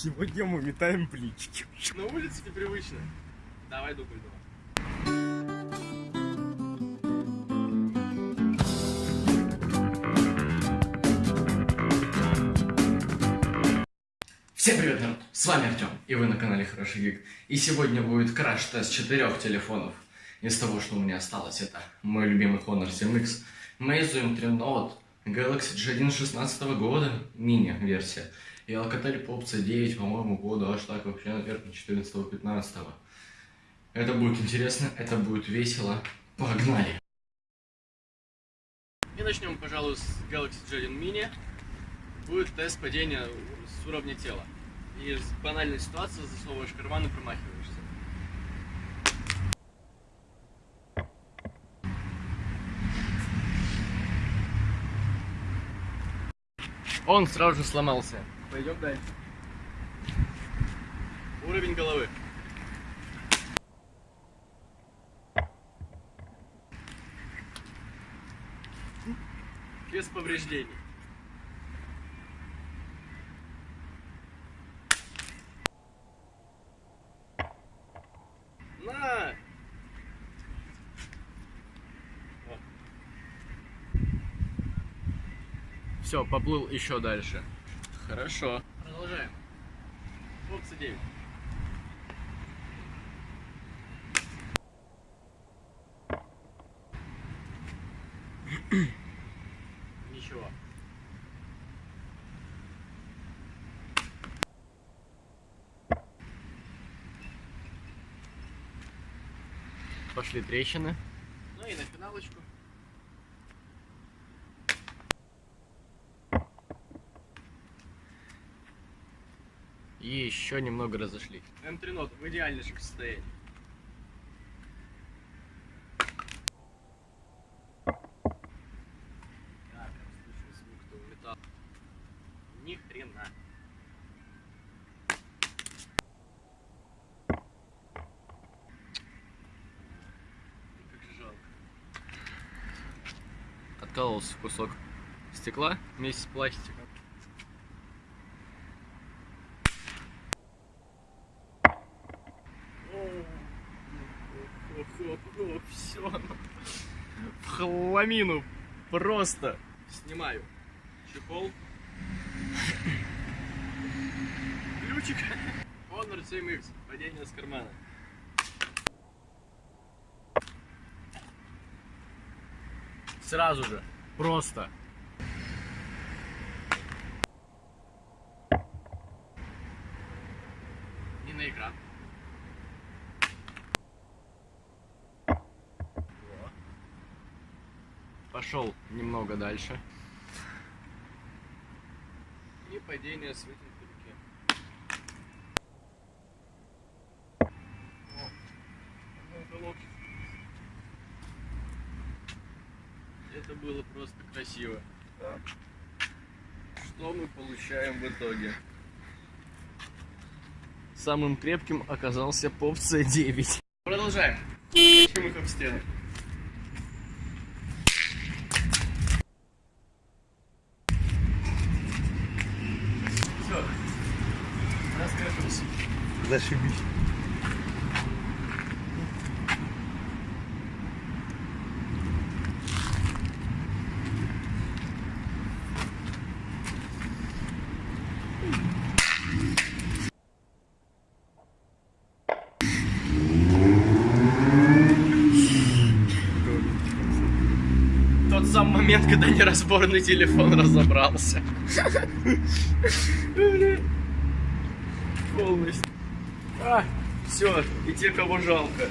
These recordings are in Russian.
Сегодня мы метаем плички. На улице непривычно. Давай дубль два. Всем привет, народ! С вами Артем, и вы на канале Хороший Гик. И сегодня будет краш-тест четырех телефонов. Из того, что у меня осталось, это мой любимый Honor 7X, Meizu M3 Note, Galaxy G1 16 года, мини-версия, и Alcatel Pop C9, по-моему, года аж так вообще, наверное, 14-15. Это будет интересно, это будет весело. Погнали! И начнем, пожалуй, с Galaxy J1 Mini. Будет тест падения с уровня тела. И с банальной ситуации засовываешь карман и промахиваешься. Он сразу же сломался. Пойдем дальше. Уровень головы. Без повреждений. На! Все, поплыл еще дальше. Хорошо. Продолжаем. Опция 9. Ничего. Пошли трещины. Ну и на финалочку. И еще немного разошли. М3 нот в идеальнейшем состоянии. Ни хрена. Как же жалко. Откололся кусок стекла вместе с пластиком. Все. В хламину. Просто. Снимаю. Чехол. Ключик. Honor 7X. Падение с кармана. Сразу же. Просто. И на экран. Пошел немного дальше. И падение с вытянутой руки. Это было просто красиво. Что мы получаем в итоге? Самым крепким оказался поп C9. Продолжаем. Чем их об. Все. Раскрепились. Зашибись. Тот самый момент, когда неразборный телефон разобрался. Полностью. А, все, и те, кого жалко.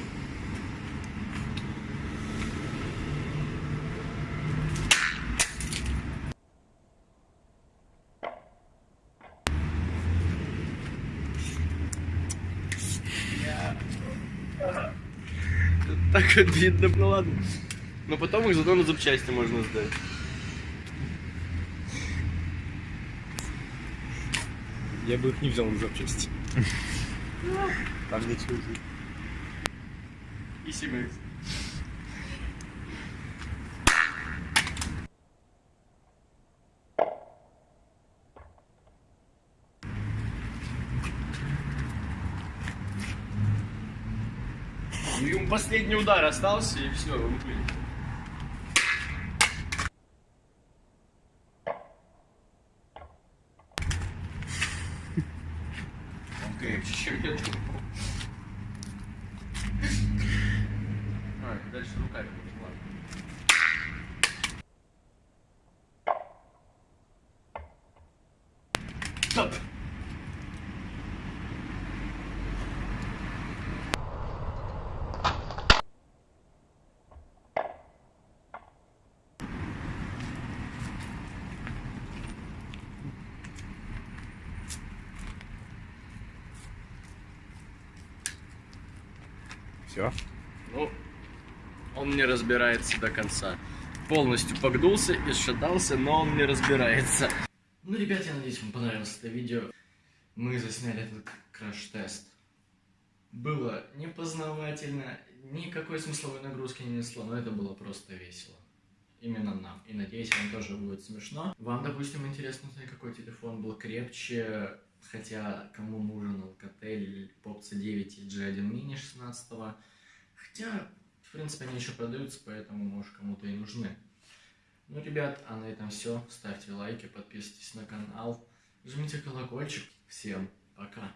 Так обидно, ну ладно. Но потом их зато на запчасти можно сдать. Я бы их не взял на запчасти. Там где служит. И себя. Ну, ему последний удар остался, и все, он. Крепче, чем я думал. А, дальше руками можно, ладно. Стоп! Все. Ну, он не разбирается до конца. Полностью погнулся и шатался, но он не разбирается. Ну, ребят, я надеюсь, вам понравилось это видео. Мы засняли этот краш-тест. Было непознавательно, никакой смысловой нагрузки не несло, но это было просто весело. Именно нам. И надеюсь, вам тоже будет смешно. Вам, допустим, интересно узнать, какой телефон был крепче, хотя кому нужен Alcatel или Pop C9 и G1 Mini 16 Хотя, в принципе, они еще продаются, поэтому, может, кому-то и нужны. Ну, ребят, а на этом все. Ставьте лайки, подписывайтесь на канал, жмите колокольчик. Всем пока.